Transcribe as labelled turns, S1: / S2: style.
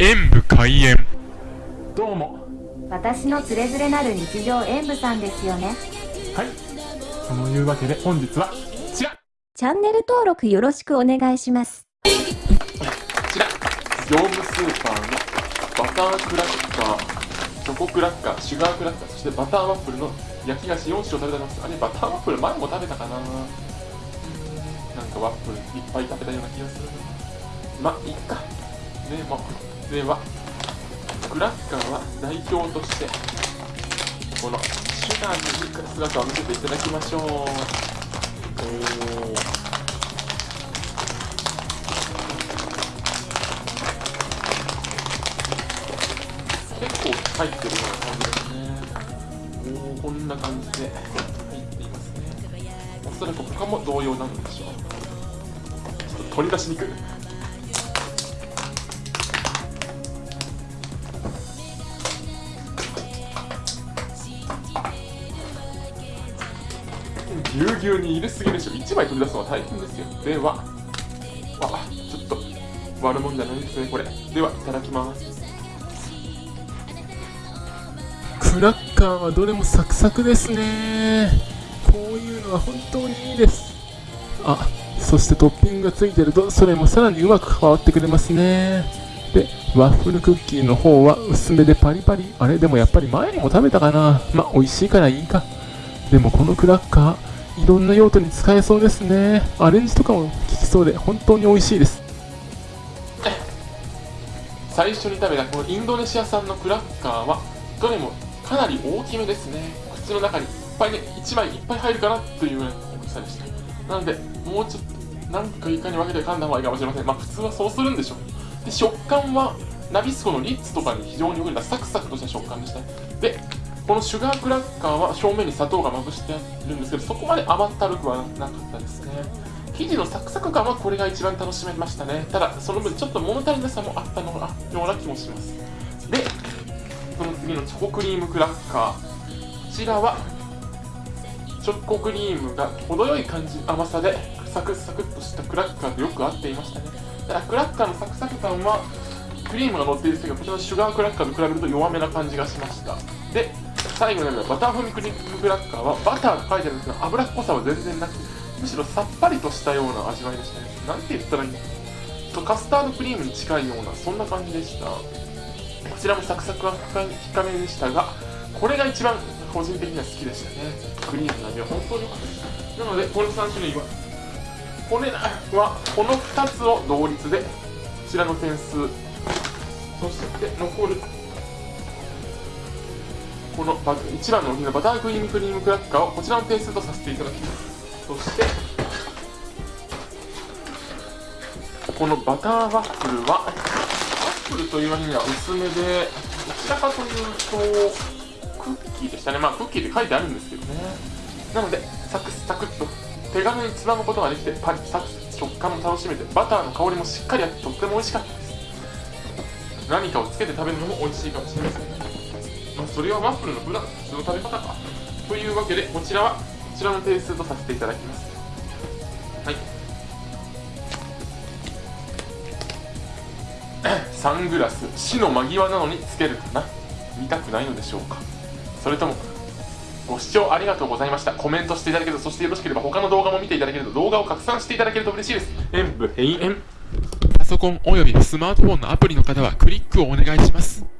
S1: 演武開演。
S2: どうも。
S3: 私のつれづれなる日常演舞さんですよね。
S2: はい。そのいうわけで本日はこちら。こ
S3: チャンネル登録よろしくお願いします。
S2: ちら。業務スーパーのバタークラッカーチョコクラッカーシュガークラッカーそしてバターワッフルの焼き菓子4種を食べてます。あれバターワッフル前も食べたかな。なんかワッフルいっぱい食べたような気がする。まあいっかでもではクラッカーは代表としてこのシュガーに姿を見せていただきましょう。おー結構入ってるような感じですね。おーこんな感じで入っていますね。おそらく他も同様なんでしょう。ちょっと取り出しにくい。ぎゅうぎゅうに入れすぎでしょ。1枚取り出すのは大変ですよ。ではあちょっと悪もんじゃないですねこれ。ではいただきます。
S1: クラッカーはどれもサクサクですね。こういうのは本当にいいです。あそしてトッピングがついてる。とそれもさらにうまく関わってくれますね。でワッフルクッキーの方は薄めでパリパリ。あれ？でもやっぱり前にも食べたかな。まあ美味しいからいいか。でもこのクラッカーいろんな用途に使えそうですね。アレンジとかも効きそうで本当に美味しいです。
S2: 最初に食べたこのインドネシア産のクラッカーはどれもかなり大きめですね。口の中にいっぱいね1枚いっぱい入るかなというような大きさでした。なのでもうちょっとなんかいかに分けて噛んだ方がいいかもしれません。まあ普通はそうするんでしょう。で食感はナビスコのリッツとかに非常によく似たサクサクとした食感でした。でこのシュガークラッカーは表面に砂糖がまぶしてるんですけどそこまで甘ったるくはなかったですね。生地のサクサク感はこれが一番楽しめましたね。ただその分ちょっと物足りなさもあったのような気もします。でその次のチョコクリームクラッカー。こちらはチョコクリームが程よい感じ甘さでサクサクっとしたクラッカーとよく合っていましたね。ただクラッカーのサクサク感はクリームが乗っているんですけどこちらのシュガークラッカーと比べると弱めな感じがしました。で最後になるバター風味クリームクラッカーはバターと書いてあるんですが脂っこさは全然なくむしろさっぱりとしたような味わいでしたね。なんて言ったらいいのとカスタードクリームに近いようなそんな感じでした。こちらもサクサクは深めでしたがこれが一番個人的には好きでしたね。クリームの味は本当に良かったです。なのでこの3種類はこれはこの2つを同率でこちらの点数そして残るこのバ1番の大きなバタークリームクリームクラッカーをこちらの点数とさせていただきます。そしてこのバターワッフルはワッフルという割には薄めでどちらかというとクッキーでしたねまあクッキーって書いてあるんですけどね。なのでサクサクっと手軽につまむことができてパリサク食感も楽しめてバターの香りもしっかりあってとっても美味しかったです。何かをつけて食べるのも美味しいかもしれません、まあ、それはワッフルの普段の普通の食べ方か。というわけでこちらはこちらの点数とさせていただきます。はい。サングラス。死の間際なのにつけるかな。見たくないのでしょうか。それともご視聴ありがとうございました。コメントしていただけるとそしてよろしければ他の動画も見ていただけると動画を拡散していただけると嬉しいです。演武閉園。パソコンおよびスマートフォンのアプリの方はクリックをお願いします。